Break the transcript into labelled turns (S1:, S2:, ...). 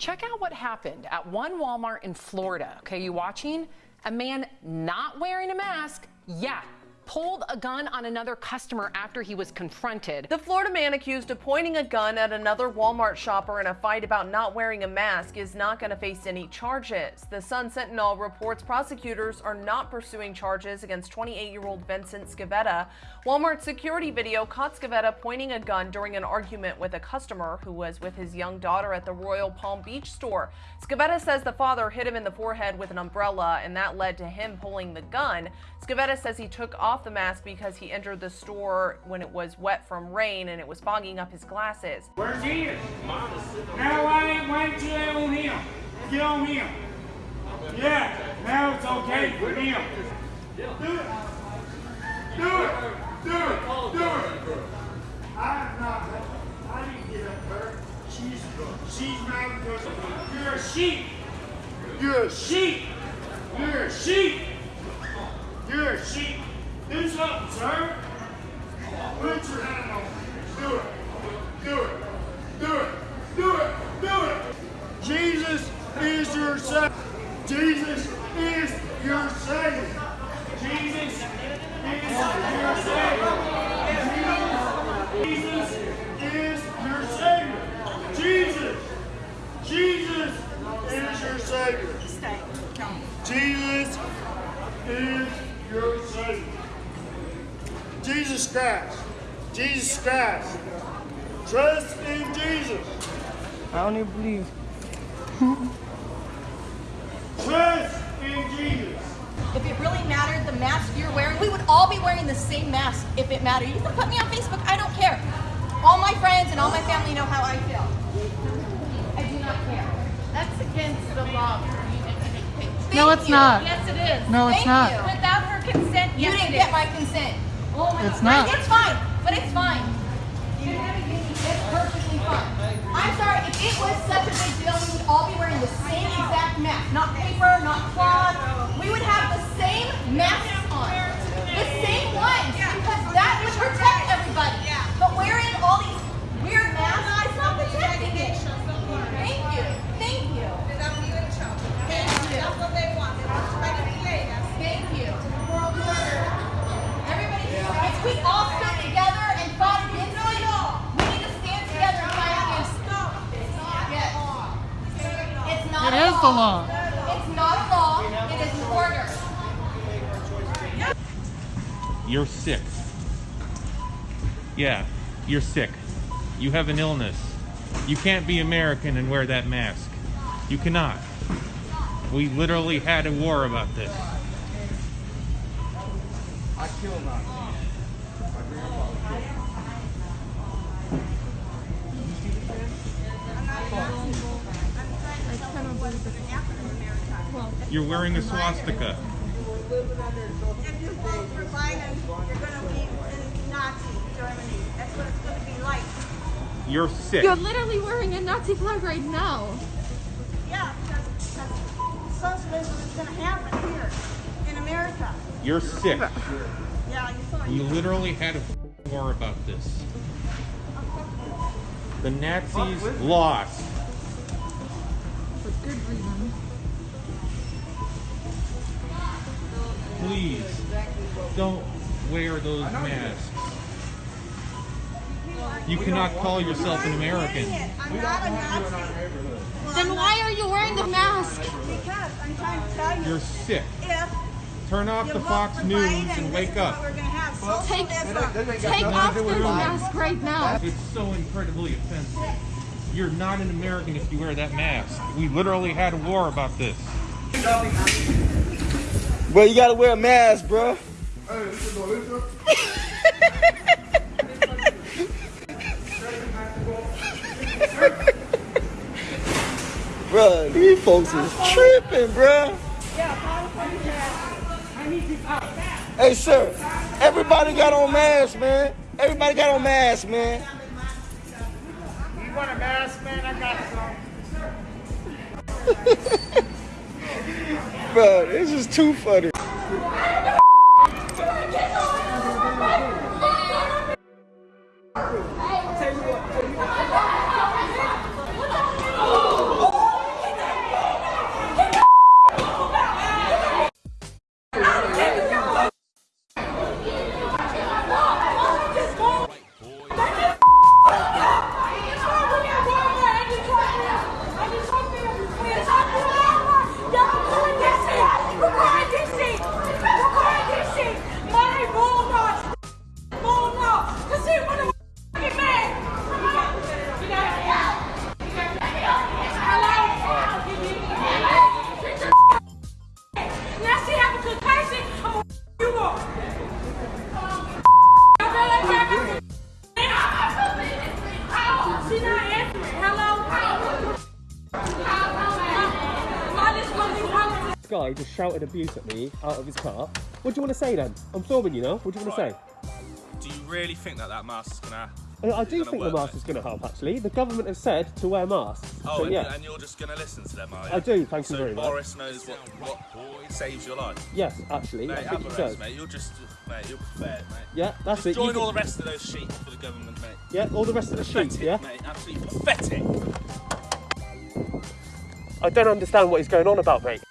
S1: Check out what happened at one Walmart in Florida. Okay, you watching? A man not wearing a mask, yeah, pulled a gun on another customer after he was confronted.
S2: The Florida man accused of pointing a gun at another Walmart shopper in a fight about not wearing a mask is not going to face any charges. The Sun Sentinel reports prosecutors are not pursuing charges against 28-year-old Vincent Scavetta. Walmart security video caught Scavetta pointing a gun during an argument with a customer who was with his young daughter at the Royal Palm Beach store. Scavetta says the father hit him in the forehead with an umbrella and that led to him pulling the gun. Scavetta says he took off the mask because he entered the store when it was wet from rain and it was fogging up his glasses.
S3: Where's he? Now why, why didn't you lay on him? Get on him. Yeah, now it's okay for him. Do it. Do it. Do it. Do it. I'm not. I didn't get up her. She's, she's mad because you're a sheep. You're a sheep. You're a sheep. You're a sheep. Do something, sir. Put your hand on. Do it. Do it. Do it. Do it. Do it. Jesus is your Savior. Jesus is your Savior. Jesus is your Savior. Jesus is your Savior. Jesus. Jesus is your Savior. Jesus is your Savior. Jesus Christ. Jesus Christ. Trust in Jesus.
S4: I don't even believe.
S3: Trust in Jesus.
S5: If it really mattered, the mask you're wearing, we would all be wearing the same mask if it mattered. You can put me on Facebook, I don't care. All my friends and all my family know how I feel. I do not care.
S6: That's against the law for you to take pictures.
S4: No, it's
S5: you.
S4: not.
S6: Yes, it is.
S4: No, it's
S5: Thank
S4: not.
S5: you.
S6: Without her consent,
S5: You
S6: yes,
S5: didn't
S6: it
S5: get
S6: is.
S5: my consent. Oh my
S4: It's
S5: God.
S4: not.
S5: It's fine, but it's fine. It's perfectly fine. I'm sorry, if it was such a big deal, we would all be wearing the same exact mask. Not paper, not cloth. We would have the same masks on. The same ones. Because that would protect everybody. But wearing all these weird masks, it's not protecting it. Thank you. Thank you. Thank you. Thank you. Everybody, if we all stood together and fought against it, we need to stand together and fight against it. Yes. It's not
S4: It
S5: a
S4: is the law.
S5: It's not a law. It is an order.
S7: You're sick. Yeah, you're sick. You have an illness. You can't be American and wear that mask. You cannot. We literally had a war about this. You're wearing a swastika.
S8: If you vote for Biden, you're going to be in Nazi Germany. That's what it's going to be like.
S7: You're sick.
S6: You're literally wearing a Nazi flag right now.
S8: Yeah, because, because socialism is going to happen here in America.
S7: You're sick.
S8: Yeah, you saw
S7: We literally had a war about this. The Nazis lost.
S6: For good reason.
S7: Please don't wear those masks. You cannot call yourself an American.
S8: I'm not a Nazi.
S6: Then why are you wearing the mask?
S8: Because I'm trying to tell you,
S7: You're sick.
S8: if
S7: Turn off the Fox News
S8: Biden,
S7: and wake up.
S8: we're going to have.
S6: Take- Take off this mask right now.
S7: It's so incredibly offensive. You're not an American if you wear that mask. We literally had a war about this.
S4: Bro, you gotta wear a mask, bro. bro, these folks is tripping, bro. Hey, sir, everybody got on masks, man. Everybody got on masks, man.
S3: You want a mask, man? I got some.
S4: Bro, this is too funny.
S9: Guy just shouted abuse at me out of his car. What do you want to say then? I'm filming you know. What do you want to say?
S10: Do you really think that that mask is gonna?
S9: Uh, I do think the mask is going to help. Actually, the government has said to wear masks.
S10: Oh,
S9: so
S10: and,
S9: yeah,
S10: and you're just gonna listen to them, are you?
S9: I do. Thank you
S10: so
S9: very much.
S10: Boris knows what, what saves your life.
S9: yes, actually,
S10: Mate,
S9: I think he does.
S10: mate. You're just, mate, you're prepared, mate.
S9: Yeah, that's
S10: Just
S9: it. You
S10: join
S9: can-
S10: all the rest of those sheep for the government, mate.
S9: Yeah, all the rest of the sheep. Yeah,
S10: mate. Absolutely pathetic.
S9: I don't understand what he's going on about, mate.